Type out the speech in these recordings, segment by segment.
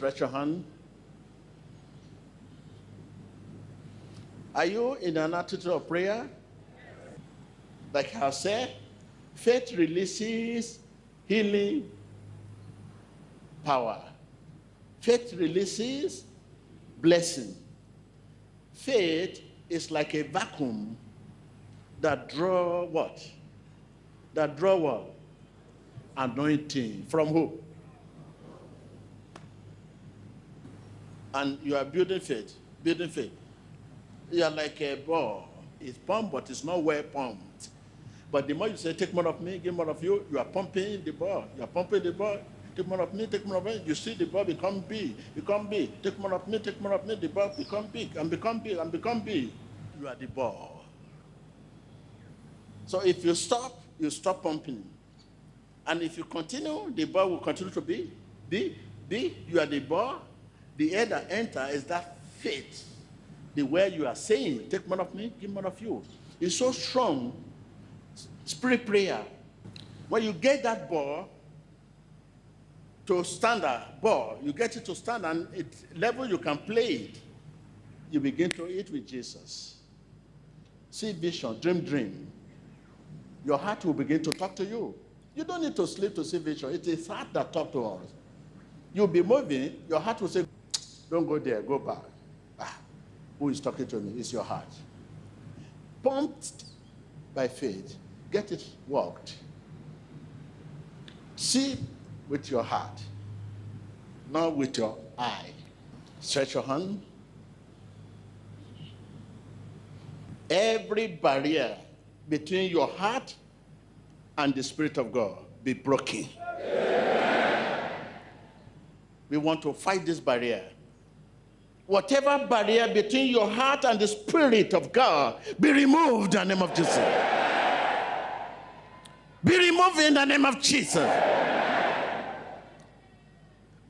stretch your hand? Are you in an attitude of prayer? Like I said, faith releases healing power. Faith releases blessing. Faith is like a vacuum that draw what? That draw what? Anointing. From who? And you are building faith. Building faith. You are like a ball. It's pumped, but it's not well pumped. But the more you say, take more of me, give more of you, you are pumping the ball. You are pumping the ball. Take more of me, take more of me. You see the ball become big, become big. Take more of me, take more of me. The ball become big and become big and become big. You are the ball. So if you stop, you stop pumping. And if you continue, the ball will continue to be, be, be. You are the ball. The air that enter is that faith. The way you are saying, take more of me, give more of you. It's so strong. Spirit prayer. When you get that ball to stand, standard ball, you get it to stand and it level you can play it. You begin to eat with Jesus. See vision, dream, dream. Your heart will begin to talk to you. You don't need to sleep to see vision. It is heart that talk to us. You'll be moving, your heart will say, don't go there, go back. Ah, who is talking to me? It's your heart. Pumped by faith, get it worked. See with your heart, not with your eye. Stretch your hand. Every barrier between your heart and the Spirit of God be broken. We want to fight this barrier. Whatever barrier between your heart and the Spirit of God be removed in the name of Jesus. Be removed in the name of Jesus.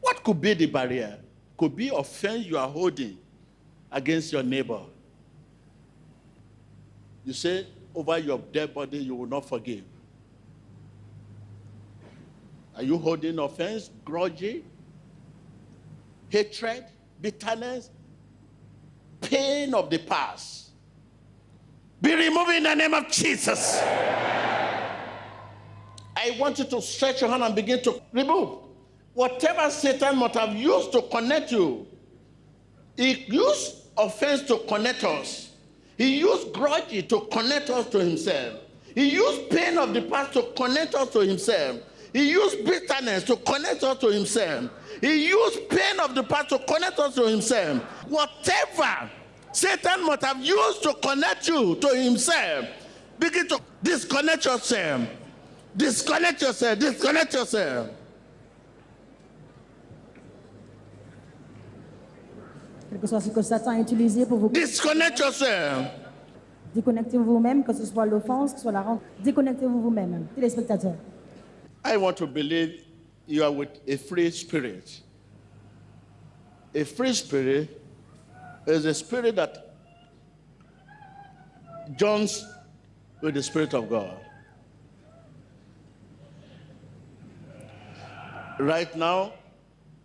What could be the barrier? Could be offense you are holding against your neighbor. You say, over your dead body, you will not forgive. Are you holding offense, grudgy, hatred, bitterness, pain of the past? Be removed in the name of Jesus. I want you to stretch your hand and begin to remove. Whatever Satan might have used to connect you, he used offense to connect us. He used grudge to connect us to himself. He used pain of the past to connect us to himself. He used bitterness to connect us to himself. He used pain of the past to connect us to himself. Whatever Satan must have used to connect you to himself, begin to disconnect yourself. Disconnect yourself. Disconnect yourself. Quel que soit ce que Satan a utilisé pour vous Disconnect yourself. déconnectez-vous vous-même, que ce soit l'offense, que ce soit la rente. Déconnectez-vous vous-même, téléspectateurs. I want to believe you are with a free spirit. A free spirit is a spirit that joins with the Spirit of God. Right now,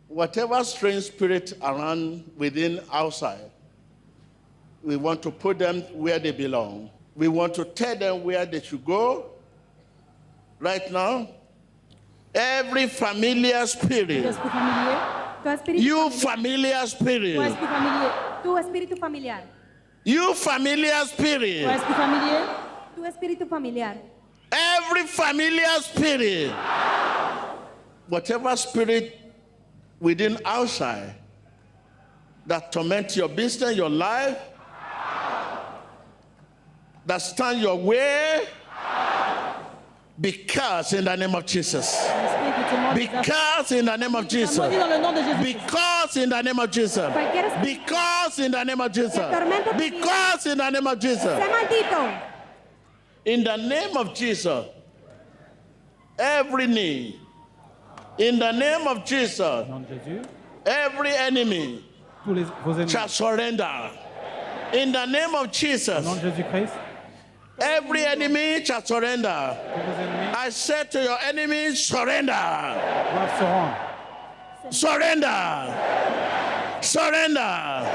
whatever strange spirit around within outside, we want to put them where they belong. We want to tell them where they should go. Right now, every familiar spirit, esprit familier, tout esprit, you familiar. spirit, esprit espíritu familiar, you familiar spirit, esprit espíritu familiar, every familiar spirit, whatever spirit within outside that torment your business, your life, that stand your way, because in the name of Jesus. l'esprit qui te montre des affaires. Because in the name of Jesus. Maudit dans le nom de Jésus. Because in the name of Jesus. Because in the name of Jesus. Because in the name of Jesus. In the name of Jesus. Every knee. In the name of Jesus. Au nom de Jésus, Every enemy tous les, vos ennemis. shall surrender. In the name of Jesus. Nom de Jésus-Christ, Every enemy shall surrender. tous vos ennemis I said to your enemies, surrender. doivent se rendre. Surrender. Surrender.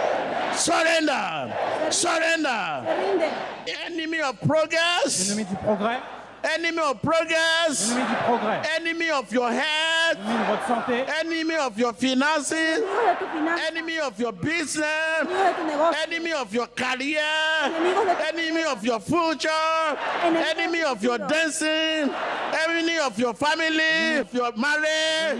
Surrender. Surrender. Enemy of progress. Ennemi du progrès. Enemy of progress. Ennemi du progrès. Enemy of your health. Santé. Enemy of your finances. Enemy of your business. Enemy of your career. Enemigos de tu Enemy of your future. Enemy of your dancing. Enemy of your family. Of your marriage.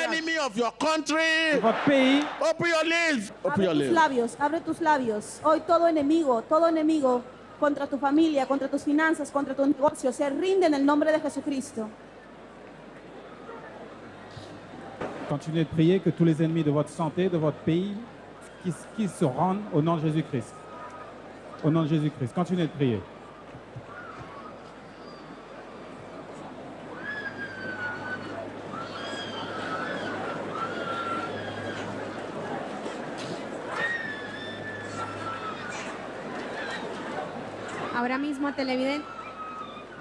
Enemy of your De country. Open your lips. Open Abre your tus lips. labios, abre tus labios. Hoy todo enemigo, todo enemigo contra tu familia, contra tus finanzas, contra tu negocio, se rinde en el nombre de Jesucristo. Continuez de prier que tous les ennemis de votre santé, de votre pays, qui, qui se rendent au nom de Jésus-Christ. Au nom de Jésus-Christ. Continuez de prier. Ahora mismo, televidente,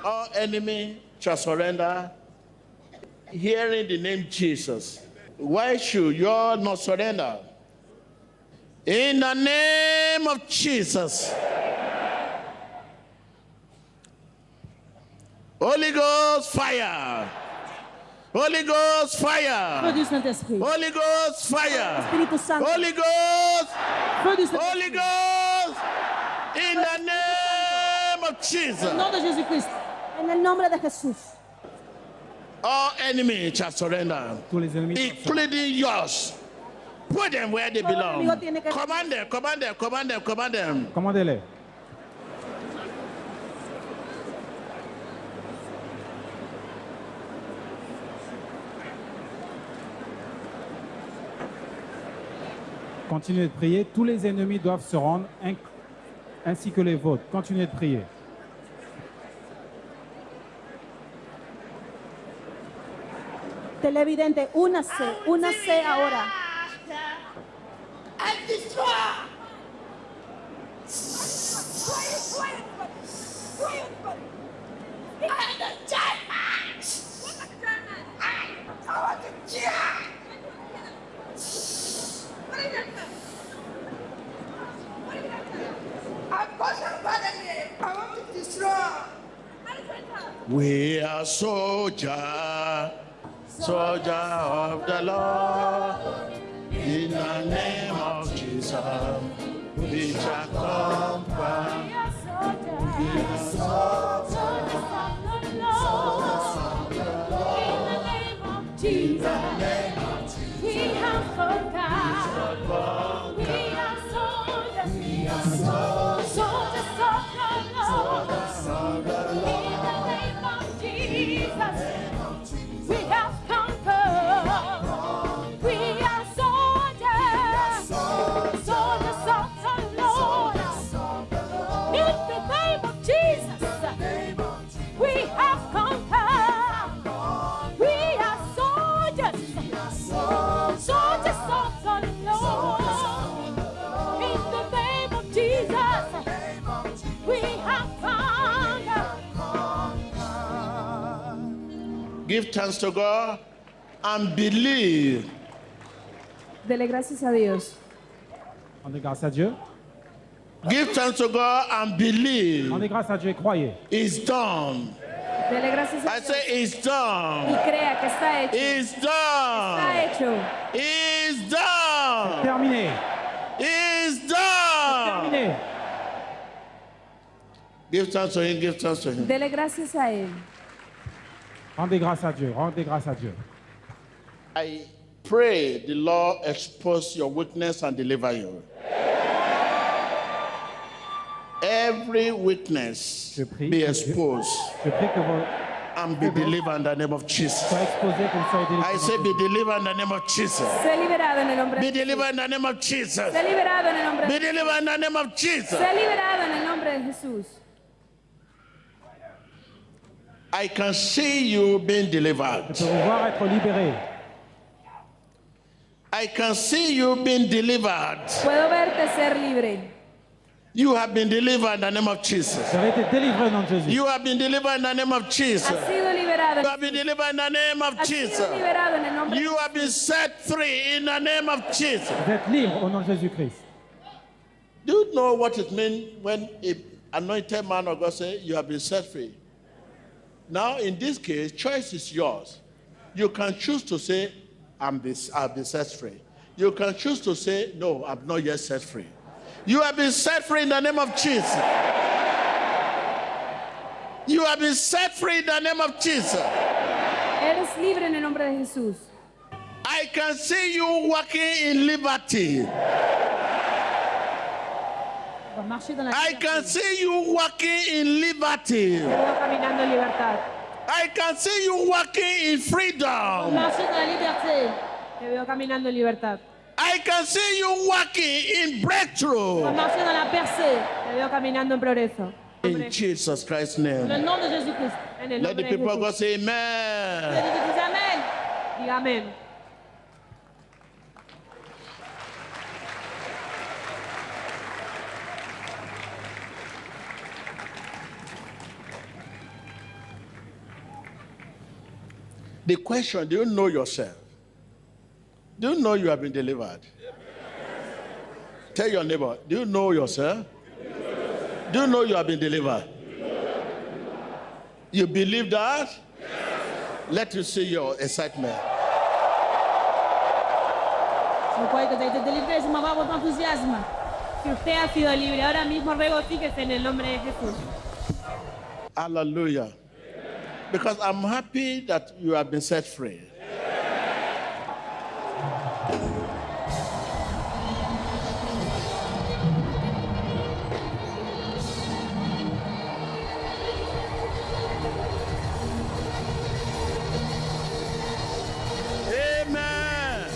All enemy shall surrender. Hearing the name Jesus. Why should you all not surrender? In the name of Jesus. Holy Ghost fire. Holy Ghost fire. Feu du Saint-Esprit. Holy Ghost fire. Espíritu Santo. Holy Ghost. Feu du Holy Saint-Esprit. Ghost. In the name of En Jesus. el nombre de Jesucristo. En el nombre de Jesús. All enemies shall surrender, Tous les ennemis. including yours. Put them where they belong. Command them, command them, command them, command them. Commandez-les. Continuez de prier. Tous les ennemis doivent se rendre, ainsi que les vôtres. Continuez de prier. Televidente, únase, únase ahora. and destroy. And the Germans. I I want to jihad. I'm pushing by the name. To destroy. We are soldier, soldier of the Lord. In the name of Jesus, we shall conquer. We Give thanks to God and believe. Dele gracias a Dios. Rendez grâce à Dieu. Give thanks to God and believe. Rendez grâce à Dieu et croyez. It's done. Dele gracias a I Dios. say it's Y done. crea que está hecho. It's Está done. hecho. It's done. Terminé. It's done. Terminé. Give thanks to Him. Give thanks to Him. Dele gracias a Él. Rendez grâce à Dieu. Rendez grâce à Dieu. I pray the Lord expose your weakness and deliver you. Every weakness Je prie be que Dieu- exposed Je prie que vous and be delivered in the name of Jesus. soyez exposés, que vous I say be delivered in the name of Jesus. Sé liberado en el nombre Be de Jesús. delivered in the name of Jesus. Sé liberado en el nombre Be de delivered in the name of Jesus. Sé liberado en el nombre de Jesús. I can see you being Je delivered. peux vous voir être libérés. I can see you being delivered. Puedo verte ser libre. You have been delivered in the name of Jesus. Vous avez été délivrés au nom de Jésus. You have been delivered in the name of Jesus. Has sido liberado liberado. You have been delivered in the name of Jesus. liberado en el nombre de You have been set free in the name of Jesus. Vous êtes libre au nom de Jésus-Christ. Do you know what it means when a anointed man of God says, you have been set free? Now, in this case, choice is yours. You can choose to say, I'm this, I've been set free. You can choose to say, No, I'm not yet set free. You have been set free in the name of Jesus. You have been set free in the name of Jesus. Eres libre en el nombre de Jesús. I can see you walking in liberty. I liberté. can see you walking in liberty. I can see you walking in freedom. Te veo caminando en libertad. I can see you walking in breakthrough. Te veo caminando en progreso. In Jesus Christ's En name. el nombre de Jésus-Christ. En el Let the nombre de people say Let amen. the people say amén. Diga amén. The question, do you know yourself? Do you know you have been delivered? Tell your neighbor, do you know yourself? Do you know you have been delivered? You believe that? Let me see your excitement. Hallelujah. Because I'm happy that you have been set free. Amen.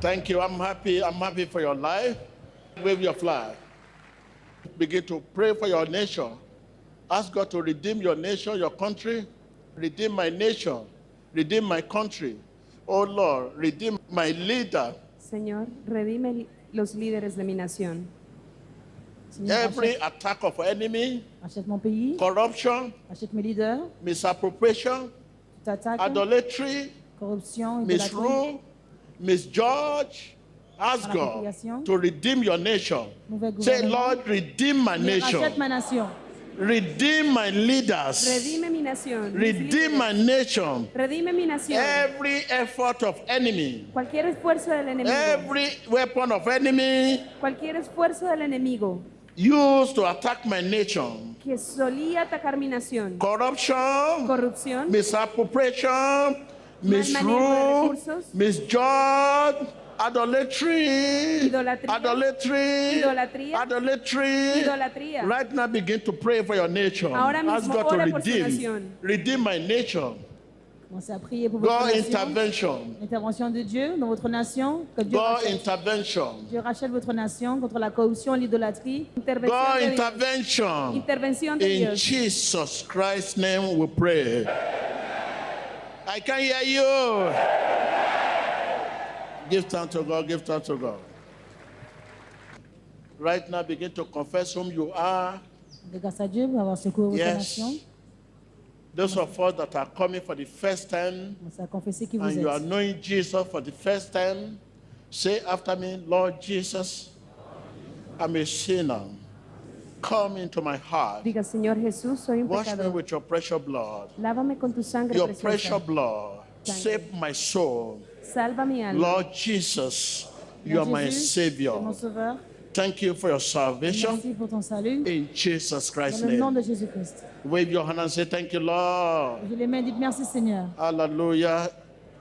Thank you. I'm happy. I'm happy for your life. Wave your flag. Begin to pray for your nation. Ask God to redeem your nation, your country. Redeem my nation. Redeem my country. Oh Lord, redeem my leader. Señor, redime los líderes de mi nación. Every attack of enemy, pays, corruption, mes leaders, misappropriation, idolatry, misrule, misjudge. Ask God to redeem your nation. Say. Lord, redeem my nation. Redeem my leaders. Redime mi nación. Redeem my nation. Redime mi nación. Every effort of enemy, Cualquier esfuerzo del enemigo. every weapon of enemy Cualquier esfuerzo del enemigo used to attack my nation. que solía atacar mi nación. Corruption, Corrupción. misappropriation, misrule, misjudge, idolatry, Idolatría. idolatry, Idolatría. idolatry. Idolatría. Right now, begin to pray for your nation. Ahora Ask mismo, God to redeem, redeem my nation. Commencez à prier pour votre God nation. intervention, L'intervention de Dieu dans votre nation. Que Dieu God rachète, intervention, Dieu rachète votre nation contre la corruption et l'idolâtrie. Intervención God de intervention. Intervención de In Dios. Jesus Christ's name we pray. I can hear you. Give thanks to God, give thanks to God. Right now, begin to confess whom you are. De grâce à Dieu pour avoir secouru votre Yes. Those of us that are coming for the first time Commencez à confesser qui vous and you are knowing Jesus for the first time, say after me, Lord Jesus, I'm a sinner. Come into my heart. Diga, Señor Jesús, soy un Wash me with your precious blood. Lávame con tu sangre Your precious preciosa. blood. Save my soul. Salva mi alma. Lord Jesus, you are my Jésus, Savior. c'est mon sauveur. Thank you for your salvation. Merci pour ton salut. In Jesus Christ's Dans le nom name. de Jésus-Christ. Wave your hand and say, Thank you, Lord. Je les mains, dites merci Seigneur. Hallelujah.